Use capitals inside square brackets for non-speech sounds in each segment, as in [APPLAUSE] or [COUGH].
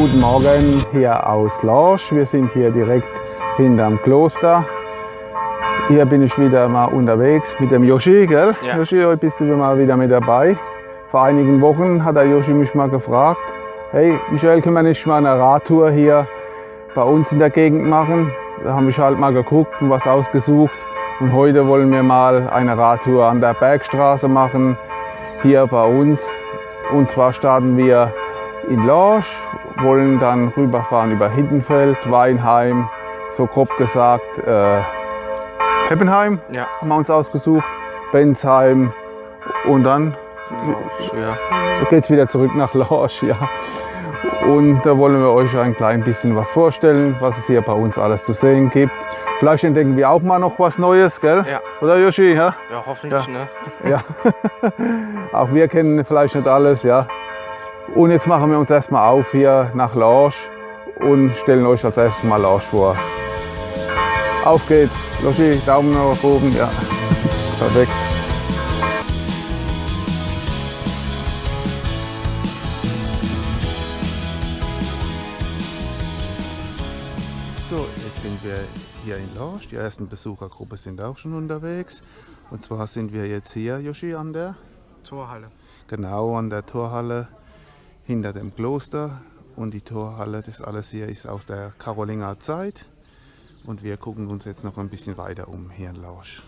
Guten Morgen hier aus Lorsch. Wir sind hier direkt hinterm Kloster. Hier bin ich wieder mal unterwegs mit dem Yoshi, gell? Ja. Yoshi, heute bist du mal wieder mit dabei. Vor einigen Wochen hat der Yoshi mich mal gefragt, hey Michael, können wir nicht mal eine Radtour hier bei uns in der Gegend machen? Da habe ich halt mal geguckt und was ausgesucht. Und heute wollen wir mal eine Radtour an der Bergstraße machen, hier bei uns. Und zwar starten wir in Lorsch, wollen dann rüberfahren über Hindenfeld, Weinheim, so grob gesagt äh, Heppenheim Ja, haben wir uns ausgesucht, Bensheim und dann ja. geht es wieder zurück nach Lorsch. Ja. Und da wollen wir euch ein klein bisschen was vorstellen, was es hier bei uns alles zu sehen gibt. Vielleicht entdecken wir auch mal noch was Neues, gell? Ja. Oder Yoshi? Ja? Ja, hoffentlich, Ja. ne? ja. [LAUGHS] auch wir kennen vielleicht nicht alles, ja. Und jetzt machen wir uns erstmal auf hier nach Lorsch und stellen euch als erstes mal Lorsch vor. Auf geht's. Yoshi, Daumen nach oben, ja. Perfekt. So, jetzt sind wir hier in Lorsch. Die ersten Besuchergruppe sind auch schon unterwegs. Und zwar sind wir jetzt hier, Yoshi, an der, Torhalle. genau an der Torhalle hinter dem Kloster. Und die Torhalle, das alles hier ist aus der Karolinger Zeit. Und wir gucken uns jetzt noch ein bisschen weiter um hier in Lorsch.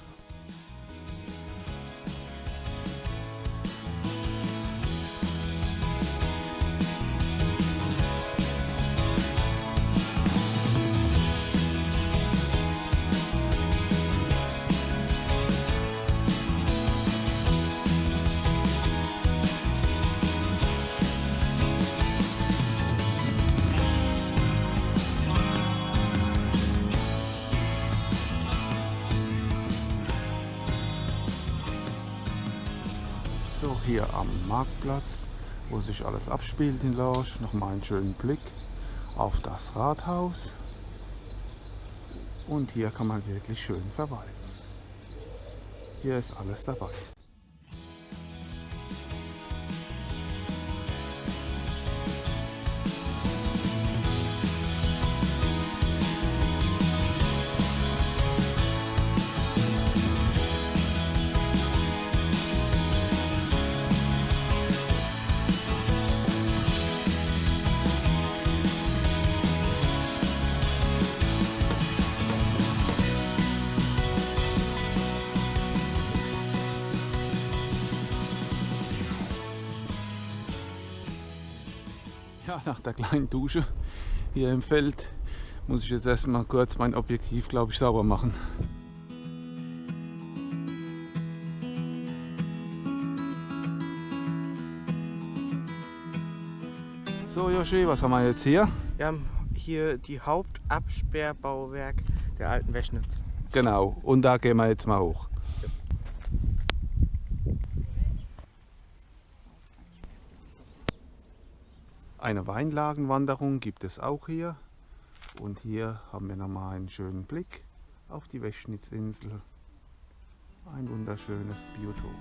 Hier am Marktplatz, wo sich alles abspielt in Lorsch. Nochmal einen schönen Blick auf das Rathaus. Und hier kann man wirklich schön verweilen. Hier ist alles dabei. Ja, nach der kleinen Dusche hier im Feld muss ich jetzt erstmal kurz mein Objektiv, glaube ich, sauber machen. So, Joshi, was haben wir jetzt hier? Wir haben hier die Hauptabsperrbauwerk der alten Wäschnitz. Genau, und da gehen wir jetzt mal hoch. Eine Weinlagenwanderung gibt es auch hier. Und hier haben wir nochmal einen schönen Blick auf die Wäschnitzinsel. Ein wunderschönes Biotop.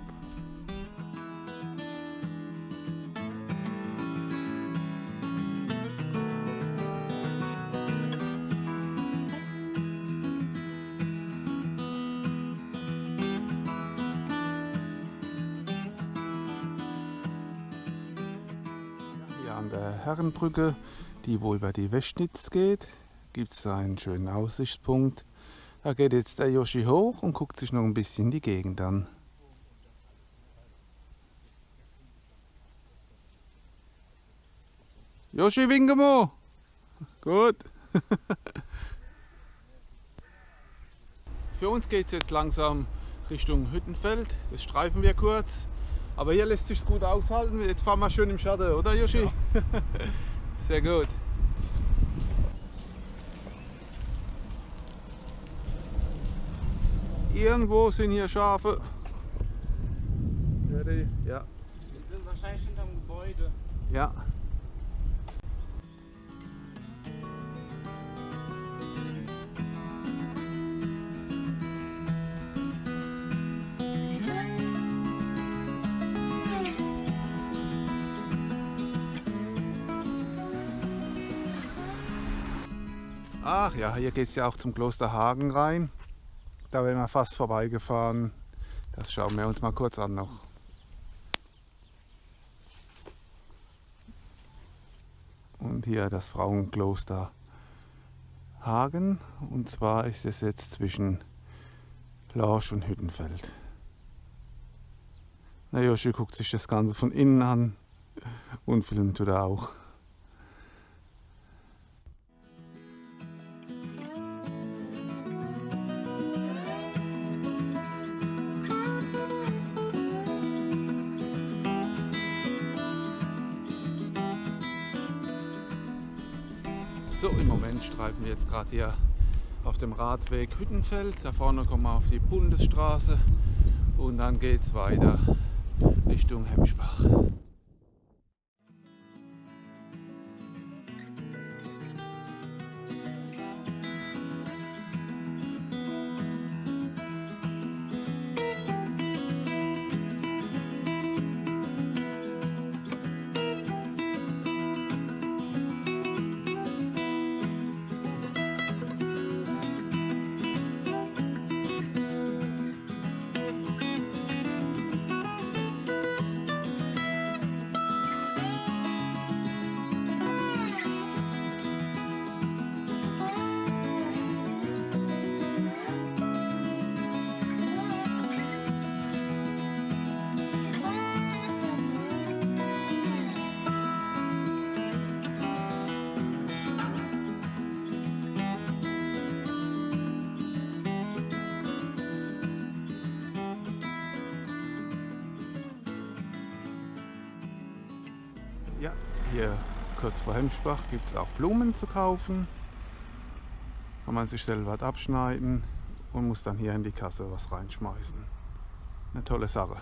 Herrenbrücke, die wo über die Wäschnitz geht, gibt es einen schönen Aussichtspunkt. Da geht jetzt der Yoshi hoch und guckt sich noch ein bisschen die Gegend an. Yoshi, winke mal! Gut. [LAUGHS] Für uns geht es jetzt langsam Richtung Hüttenfeld. Das streifen wir kurz. Aber hier lässt sich gut aushalten. Jetzt fahren wir schön im Schatten, oder Yoshi? [LAUGHS] Sehr gut. Irgendwo sind hier Schafe. Ja, die- Ja, Wir sind wahrscheinlich hinterm Gebäude. ja. Ach ja, hier geht es ja auch zum Kloster Hagen rein. Da wären wir fast vorbeigefahren. Das schauen wir uns mal kurz an noch. Und hier das Frauenkloster Hagen. Und zwar ist es jetzt zwischen Lorsch und Hüttenfeld. Na Joshi guckt sich das Ganze von innen an und filmt tut er auch. Streifen wir jetzt gerade hier auf dem Radweg Hüttenfeld. Da vorne kommen wir auf die Bundesstraße und dann geht es weiter Richtung Hemsbach. Hier kurz vor Hemsbach gibt es auch Blumen zu kaufen. Kann man sich selber was abschneiden und muss dann hier in die Kasse was reinschmeißen. Eine tolle Sache.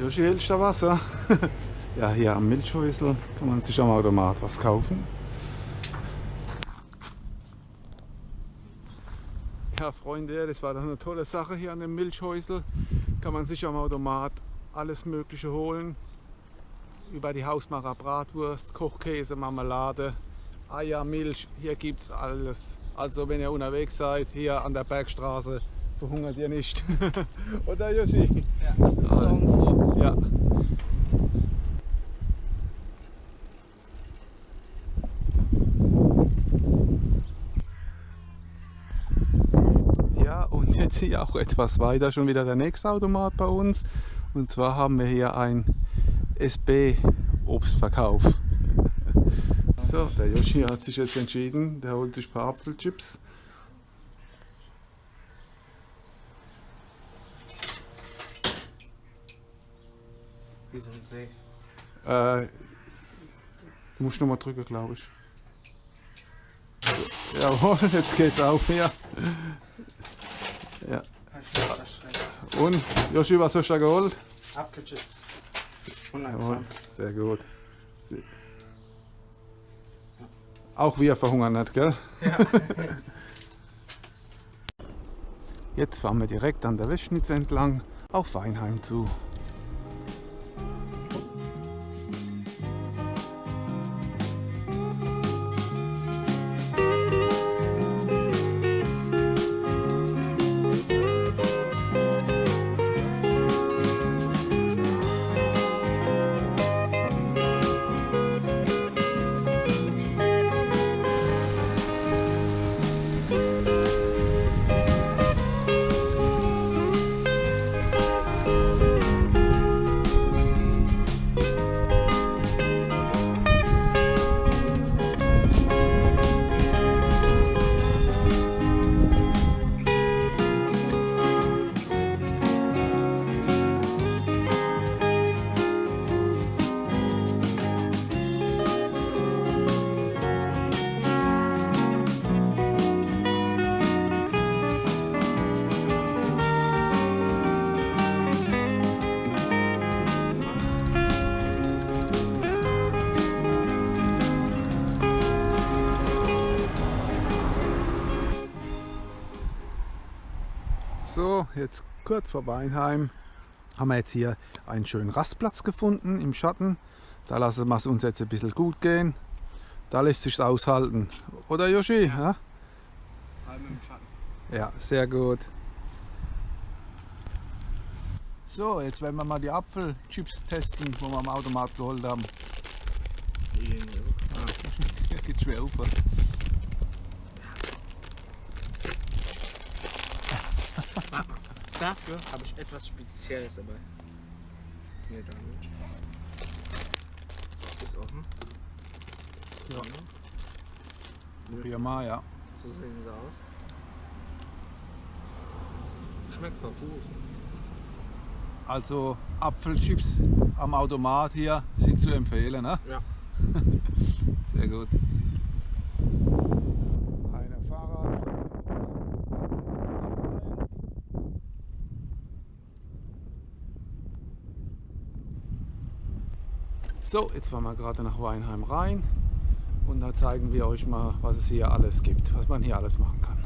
Joshi, hältst du Wasser? [LAUGHS] ja, hier am Milchhäusl kann man sich am Automat was kaufen. Ja, Freunde, das war doch eine tolle Sache hier an dem Milchhäusl. Kann man sich am Automat alles Mögliche holen. Über die Hausmacher Bratwurst, Kochkäse, Marmelade, Eier, Milch. Hier gibt es alles. Also wenn ihr unterwegs seid, hier an der Bergstraße, verhungert ihr nicht. [LAUGHS] Oder Yoshi? Ja. Ja. Ja, und jetzt hier auch etwas weiter schon wieder der nächste Automat bei uns. Und zwar haben wir hier ein SB Obstverkauf. [LAUGHS] So, der Yoshi hat sich jetzt entschieden, der holt sich ein paar Apfelchips. Wie so ein See. Äh, du musst nochmal drücken, glaube ich. Jawohl, jetzt geht's auf hier. Und, Joshi, was hast du da geholt? Apfelchips. 100 Jawohl, sehr gut. Sie- Auch wir verhungern nicht, gell? Ja. [LAUGHS] Jetzt fahren wir direkt an der Westschnitz entlang auf Weinheim zu. So, jetzt kurz vor Weinheim. haben wir jetzt hier einen schönen Rastplatz gefunden im Schatten. Da lassen wir es uns jetzt ein bisschen gut gehen. Da lässt sich aushalten. Oder Yoshi? Ja? Allem im Schatten. ja, sehr gut. So, jetzt werden wir mal die Apfelchips testen, die wir am Automat geholt haben. Geht schwer auf. Dafür habe ich etwas Spezielles dabei. Hier damit. So, ist offen. So. Mal, ja. So sehen sie aus. Schmeckt voll gut. Also Apfelchips am Automat hier sind zu empfehlen. Ne? Ja. [LAUGHS] Sehr gut. Eine Fahrrad. So, jetzt fahren wir gerade nach Weinheim rein und da zeigen wir euch mal, was es hier alles gibt, was man hier alles machen kann.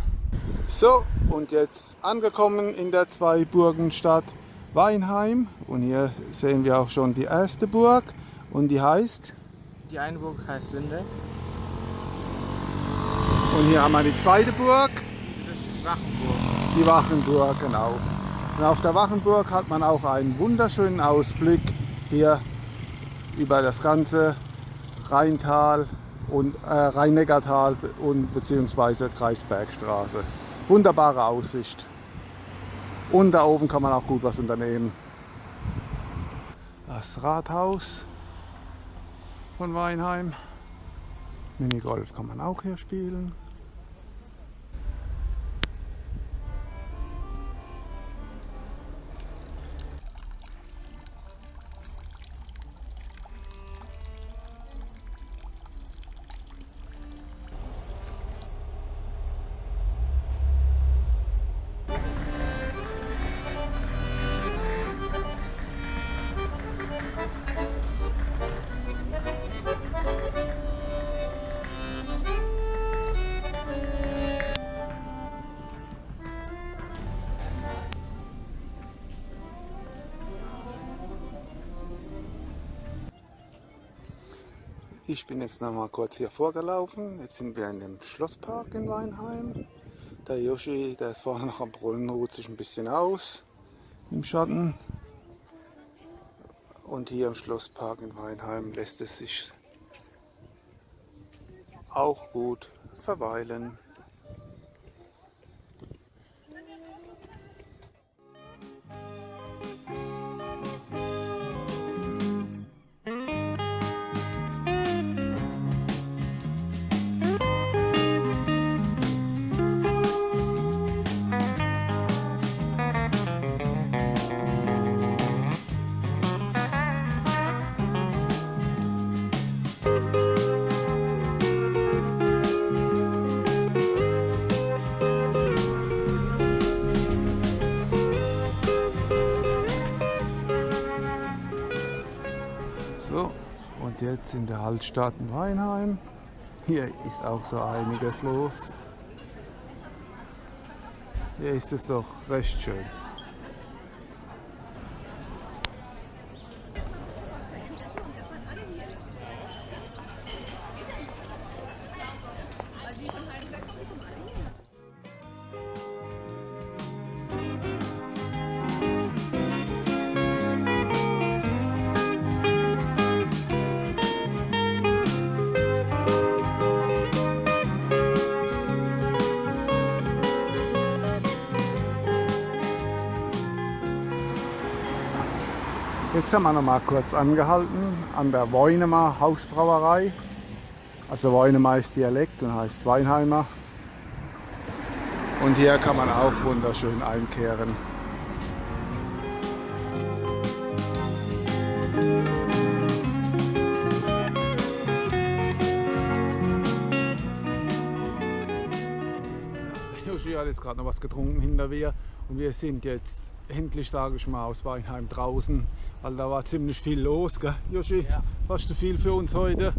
So, und jetzt angekommen in der Zweiburgenstadt Weinheim und hier sehen wir auch schon die erste Burg und die heißt Die eine Burg heißt Winde. und hier haben wir die zweite Burg, Das ist die Wachenburg. die Wachenburg, genau. Und auf der Wachenburg hat man auch einen wunderschönen Ausblick hier über das ganze Rheintal und äh, Rhein-Neckar-Tal und beziehungsweise Kreisbergstraße. Wunderbare Aussicht. Und da oben kann man auch gut was unternehmen. Das Rathaus von Weinheim. Minigolf kann man auch hier spielen. Ich bin jetzt noch mal kurz hier vorgelaufen. Jetzt sind wir in dem Schlosspark in Weinheim. Der Yoshi, der ist vorne noch am Brunnen, ruht sich ein bisschen aus im Schatten. Und hier im Schlosspark in Weinheim lässt es sich auch gut verweilen. Jetzt in der Altstadt in Weinheim. Hier ist auch so einiges los. Hier ist es doch recht schön. Jetzt haben wir noch mal kurz angehalten an der Weunemer Hausbrauerei. Also Weunemer ist Dialekt und heißt Weinheimer. Und hier kann man auch wunderschön einkehren. Joshi hat jetzt gerade noch was getrunken hinter mir und wir sind jetzt endlich, sage ich mal, aus Weinheim draußen. Weil da war ziemlich viel los, gell, Joshi? Ja. Fast zu viel für uns heute.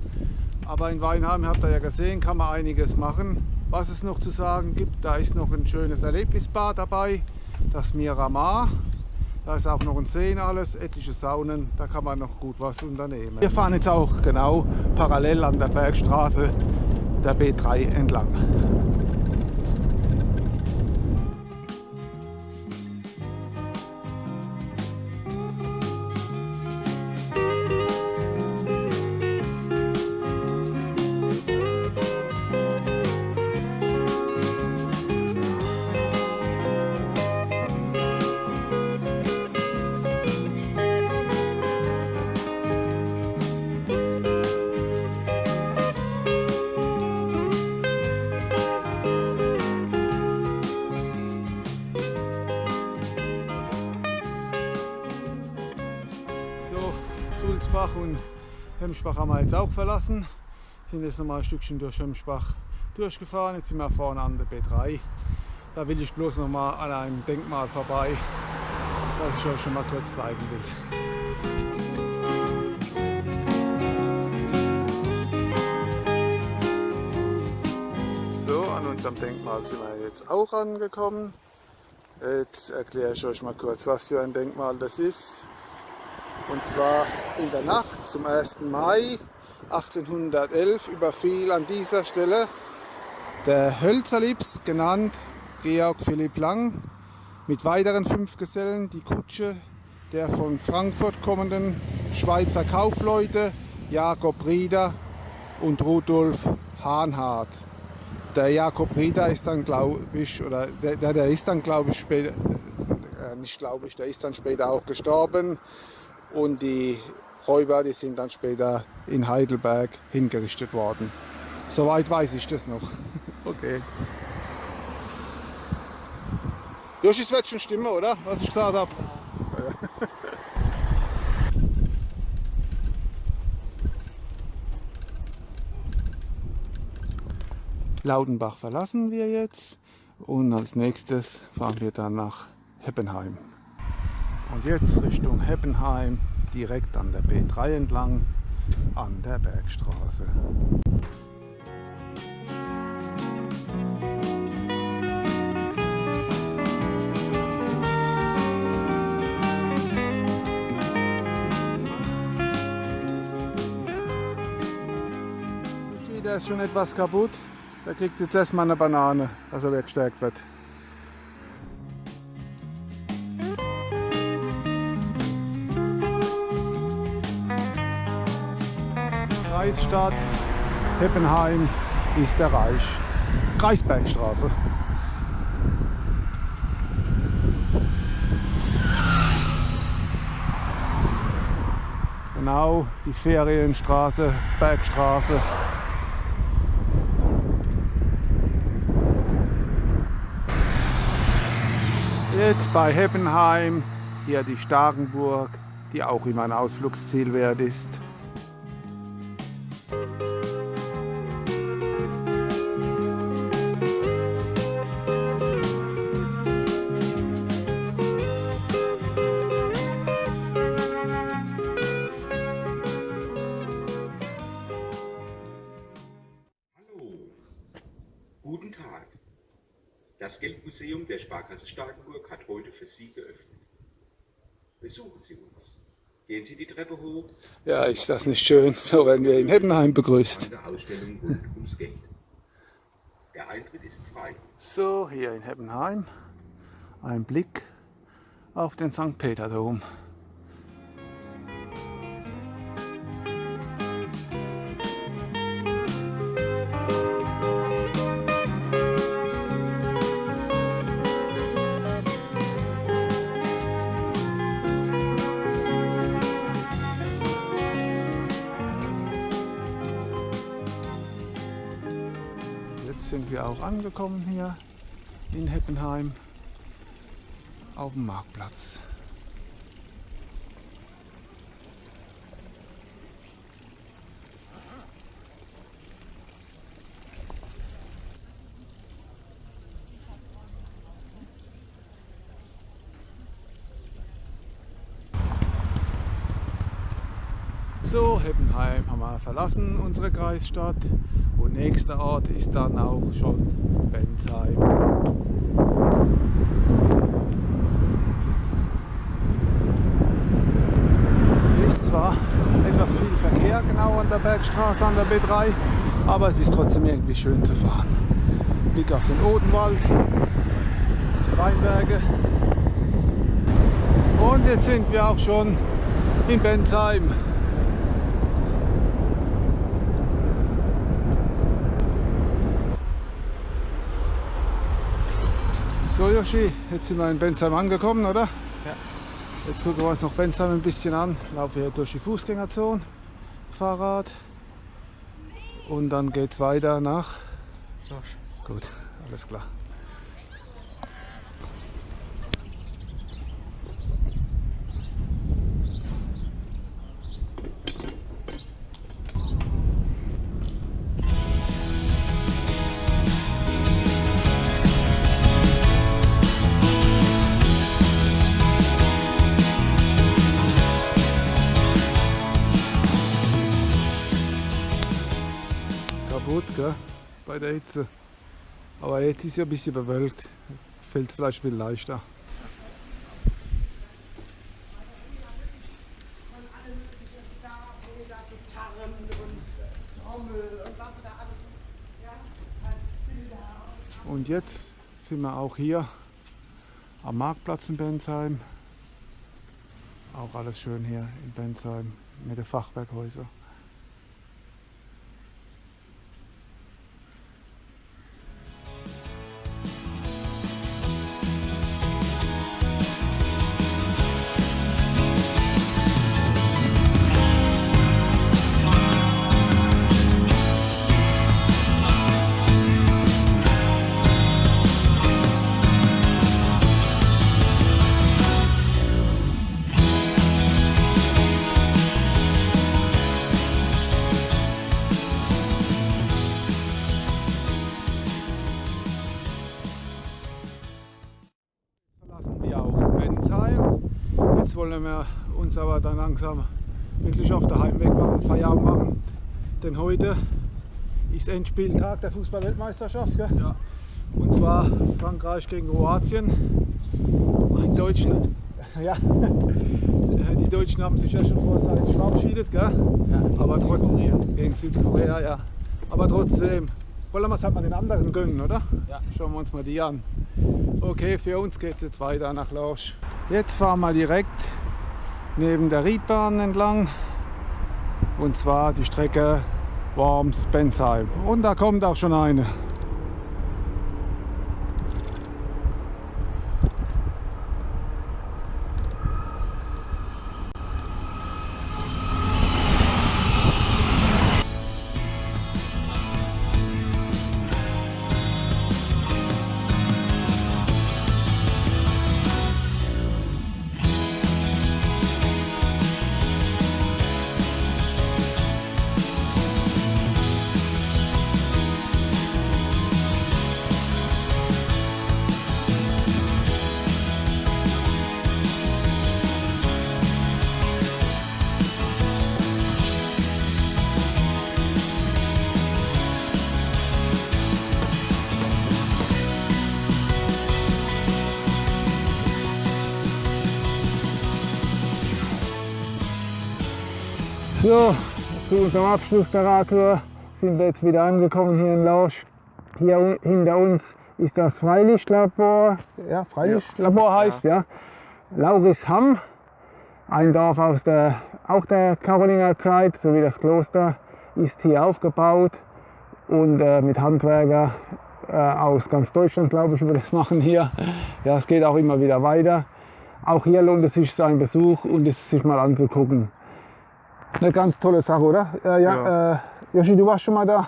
Aber in Weinheim, habt ihr ja gesehen, kann man einiges machen. Was es noch zu sagen gibt, da ist noch ein schönes Erlebnisbad dabei, das Miramar. Da ist auch noch ein See und alles, etliche Saunen, da kann man noch gut was unternehmen. Wir fahren jetzt auch genau parallel an der Bergstraße der B3 entlang. Sulzbach und Hemschbach haben wir jetzt auch verlassen. Sind jetzt nochmal ein Stückchen durch Hemschbach durchgefahren. Jetzt sind wir vorne an der B3. Da will ich bloß noch mal an einem Denkmal vorbei, was ich euch schon mal kurz zeigen will. So, an unserem Denkmal sind wir jetzt auch angekommen. Jetzt erkläre ich euch mal kurz, was für ein Denkmal das ist. Und zwar in der Nacht zum 1. Mai 1811 überfiel an dieser Stelle der Hölzerlips, genannt Georg Philipp Lang, mit weiteren fünf Gesellen die Kutsche der von Frankfurt kommenden Schweizer Kaufleute Jakob Rieder und Rudolf Hahnhardt. Der Jakob Rieder ist dann, glaube ich, oder der, der, ist dann, glaube ich, später, äh, nicht glaube ich, der ist dann später auch gestorben und die Räuber, die sind dann später in Heidelberg hingerichtet worden. Soweit weiß ich das noch. [LAUGHS] Okay. Joshi, es wird schon stimmen, oder? Was ich gesagt habe. [LAUGHS] Laudenbach verlassen wir jetzt und als nächstes fahren wir dann nach Heppenheim. Und jetzt Richtung Heppenheim, direkt an der B3 entlang, an der Bergstraße. Der ist schon etwas kaputt. Der kriegt jetzt erstmal eine Banane, dass er weggestärkt wird. Kreisstadt Heppenheim ist erreicht. Kreisbergstraße. Genau, die Ferienstraße, Bergstraße. Jetzt bei Heppenheim, hier die Starkenburg, die auch immer ein Ausflugsziel wert ist. Geldmuseum der Sparkasse Starkenburg hat heute für Sie geöffnet. Besuchen Sie uns. Gehen Sie die Treppe hoch Ja, ist das nicht schön? So werden wir in Heppenheim begrüßt. an der Ausstellung rund ums Geld. Der Eintritt ist frei. So, hier in Heppenheim ein Blick auf den St. Peter-Dom. Wir auch angekommen hier in Heppenheim auf dem Marktplatz. So, Heppenheim haben wir verlassen, unsere Kreisstadt. Und nächster Ort ist dann auch schon Bensheim. Hier ist zwar etwas viel Verkehr genau an der Bergstraße, an der B3, aber es ist trotzdem irgendwie schön zu fahren. Blick auf den Odenwald, die Weinberge. Und jetzt sind wir auch schon in Bensheim. So Yoshi, jetzt sind wir in Bensheim angekommen, oder? Ja. Jetzt gucken wir uns noch Bensheim ein bisschen an. Laufen hier durch die Fußgängerzone, Fahrrad. Und dann geht es weiter nach. Losch. Gut, alles klar. Hitze. Aber jetzt ist ja ein bisschen bewölkt. Fällt es vielleicht ein bisschen leichter. Und jetzt sind wir auch hier am Marktplatz in Bensheim. Auch alles schön hier in Bensheim mit den Fachwerkhäusern. Wollen wir uns aber dann langsam wirklich auf der Heimweg machen, Feierabend machen. Denn heute ist Endspieltag der Fußball-Weltmeisterschaft. Ja. Und zwar Frankreich gegen Kroatien. Die Deutschen, [LAUGHS] ja, die Deutschen haben sich ja schon vorzeitig verabschiedet. Gell? Ja, aber trotzdem gegen Südkorea, ja. Aber trotzdem wollen wir es halt mal den anderen gönnen, oder? Ja. Schauen wir uns mal die an. Okay, für uns geht es jetzt weiter nach Lorsch. Jetzt fahren wir direkt neben der Riedbahn entlang. Und zwar die Strecke Worms-Bensheim. Und da kommt auch schon eine. So, zu unserem Abschluss der Radtour sind wir jetzt wieder angekommen hier in Lausch. Hier hinter uns ist das Freilichtlabor. Ja, Freilichtlabor heißt ja. Laurisham, ein Dorf aus der, auch der Karolinerzeit, sowie das Kloster ist hier aufgebaut und äh, mit Handwerker äh, aus ganz Deutschland, glaube ich, über das machen hier. Ja, es geht auch immer wieder weiter. Auch hier lohnt es sich ein Besuch und es sich mal anzugucken. Eine ganz tolle Sache, oder? Äh, ja, Ja. Äh, Joshi, du warst schon mal da?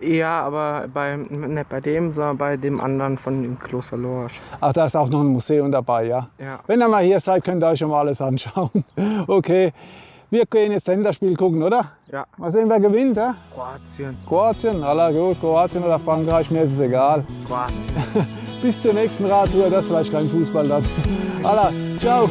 Ja, aber bei, nicht bei dem, sondern bei dem anderen von dem Kloster Lorsch. Ach, da ist auch noch ein Museum dabei, ja? Ja. Wenn ihr mal hier seid, könnt ihr euch schon mal alles anschauen. [LAUGHS] Okay, wir gehen jetzt Länderspiel gucken, oder? Ja. Mal sehen, wer gewinnt, ja? Kroatien. Kroatien, aller gut, Kroatien oder Frankreich, mir ist es egal. Kroatien. [LAUGHS] Bis zur nächsten Radtour, das vielleicht kein Fußball dann. [LAUGHS] Alla, ciao!